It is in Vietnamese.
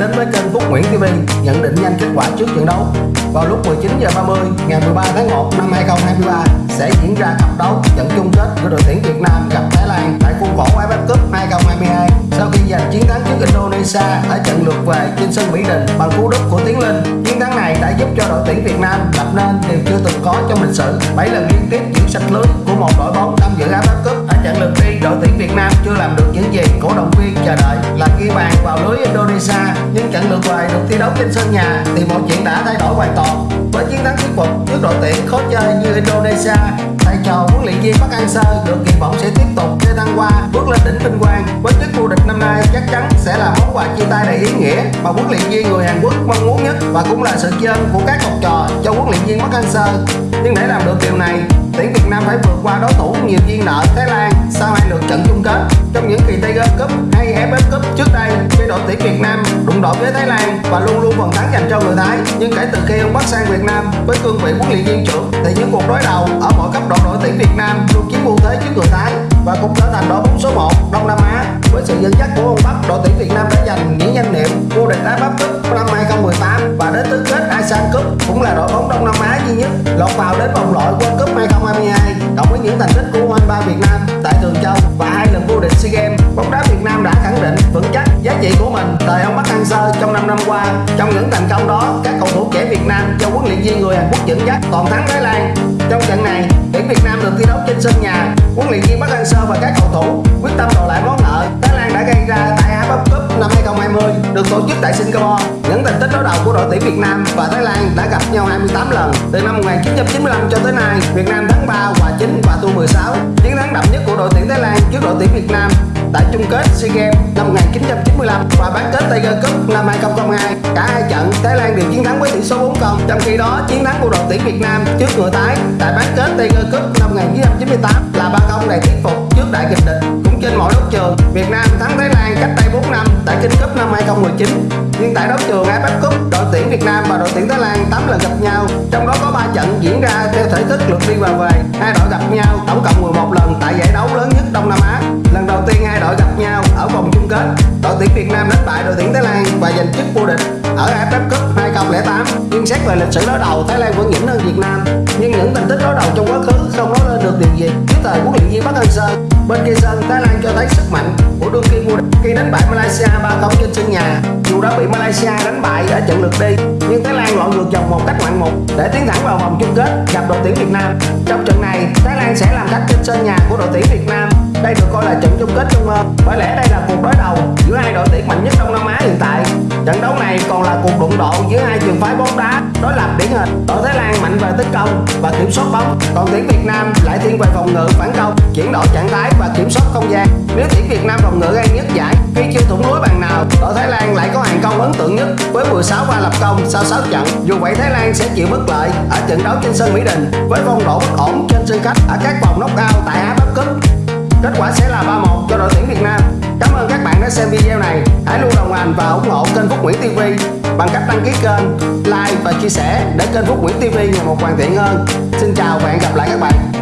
đến với kênh Phúc Nguyễn TV nhận định nhanh kết quả trước trận đấu. Vào lúc 19 giờ 30 ngày 13 tháng 1 năm 2023 sẽ diễn ra cặp đấu trận chung kết của đội tuyển Việt Nam gặp Thái Lan tại khuôn khổ AFF Cup 2022 sau khi giành chiến thắng trước Indonesia ở trận lượt về trên sân Mỹ Đình bằng cú đúp của Tiến Linh. Chiến thắng này đã giúp cho đội tuyển Việt Nam lập nên điều chưa từng có trong lịch sử 7 lần liên tiếp giữ sạch lưới của một đội bóng Việt Nam chưa làm được những gì cổ động viên chờ đợi. Là ghi bàn vào lưới Indonesia, nhưng trận lượt về được thi đấu trên sân nhà thì mọi chuyện đã thay đổi hoàn toàn. Với chiến thắng thuyết phục trước đội tuyển khó chơi như Indonesia, thầy trò huấn luyện viên Park Hang-seo được kỳ vọng sẽ tiếp tục chơi thăng hoa, bước lên đỉnh vinh quang. Với chức vô địch năm nay chắc chắn sẽ là món quà chia tay đầy ý nghĩa mà huấn luyện viên người Hàn Quốc mong muốn nhất và cũng là sự tri ân của các học trò cho huấn luyện viên Park Hang-seo. Nhưng để làm được điều này tuyển Việt Nam phải vượt qua đối thủ nhiều duyên nợ Thái Lan. Sau hai lượt trận chung kết, trong những kỳ Tiger Cup hay AFF Cup trước đây khi đội tuyển Việt Nam đụng độ với Thái Lan và luôn luôn phần thắng dành cho người Thái. Nhưng kể từ khi ông bắt sang Việt Nam với cương vị huấn luyện viên trưởng, thì những cuộc đối đầu ở mọi cấp độ đội tuyển Việt Nam luôn chiếm ưu thế trước người Thái và cũng trở thành đội bóng số 1 Đông Nam Á. Với sự dẫn dắt của ông Bắc, đội tuyển Việt Nam đã giành những danh hiệu vô địch AFF Cup năm 2018 đến tứ kết ASEAN Cup cũng là đội bóng Đông Nam Á duy nhất. Lọt vào đến vòng loại World Cup 2022 cộng với những thành tích của U23 Việt Nam tại Thường Châu và hai lần vô địch SEA Games. Bóng đá Việt Nam đã khẳng định vững chắc giá trị của mình thời ông Park Hang-seo trong 5 năm qua. Trong những thành công đó, các cầu thủ trẻ Việt Nam do huấn luyện viên người Hàn Quốc dẫn dắt toàn thắng Thái Lan. Trong trận này, tuyển Việt Nam được thi đấu trên sân nhà. Huấn luyện viên Park Hang-seo và các cầu thủ Việt Nam và Thái Lan đã gặp nhau 28 lần từ năm 1995 cho tới nay Việt Nam thắng 3 và 9 và thua 16 chiến thắng đậm nhất của đội tuyển Thái Lan trước đội tuyển Việt Nam tại chung kết SEA Games năm 1995 và bán kết Tiger Cup năm 2002. Cả hai trận Thái Lan đều chiến thắng với tỷ số 4-0. Trong khi đó, chiến thắng của đội tuyển Việt Nam trước người Thái tại bán kết Tiger Cup năm 1998 là 3-0 đầy thuyết phục trước đại kịch địch. Cũng trên mọi đấu trường, Việt Nam thắng Thái Lan cách đây 4 năm tại King Cup năm 2019. Nhưng tại đấu trường AFF Cup, đội tuyển Việt Nam và đội tuyển Thái Lan 8 lần gặp nhau, trong đó có 3 trận diễn ra theo thể thức lượt đi và về. Hai đội gặp nhau tổng cộng 11 lần tại giải đấu lớn nhất Đông Nam Á. Lần đầu tiên hai đội gặp nhau ở vòng chung kết, đội tuyển Việt Nam đánh bại đội tuyển Thái Lan và giành chức vô địch ở AFF Cup 2008. Nhưng xét về lịch sử đối đầu, Thái Lan vẫn nhỉnh hơn Việt Nam. Nhưng những thành tích đối đầu trong quá khứ không nói lên được điều gì. Dưới thời huấn luyện viên Park Hang-seo, bên kia sân Thái Lan cho thấy sức mạnh của đương kim vô địch khi đánh bại Malaysia 3-0 trên sân nhà. Dù đã bị Malaysia đánh bại ở trận lượt đi, nhưng Thái Lan lội ngược dòng một cách ngoạn mục để tiến thẳng vào vòng chung kết gặp đội tuyển Việt Nam. Trong trận này, Thái Lan sẽ làm khách trên sân nhà của đội tuyển Việt Nam. Đây được coi là trận chung kết trung ương Bởi lẽ đây độ giữa hai trường phái bóng đá đối lập điển hình. Đội Thái Lan mạnh về tấn công và kiểm soát bóng, còn tuyển Việt Nam lại thiên về phòng ngự phản công, chuyển đổi trạng thái và kiểm soát không gian. Nếu tuyển Việt Nam phòng ngự gây nhất giải khi chưa thủng lưới bàn nào, đội Thái Lan lại có hàng công ấn tượng nhất với 16 pha lập công sau 6 trận. Dù vậy Thái Lan sẽ chịu bất lợi ở trận đấu trên sân Mỹ Đình với phong độ bất ổn trên sân khách ở các vòng nóc cao tại AFF Cup. Kết quả sẽ là 3-1 cho đội tuyển Việt Nam. Cảm ơn các bạn đã xem video này. Hãy luôn đồng hành và ủng hộ bằng cách đăng ký kênh, like và chia sẻ để kênh Phúc Nguyễn TV ngày một hoàn thiện hơn. Xin chào và hẹn gặp lại các bạn.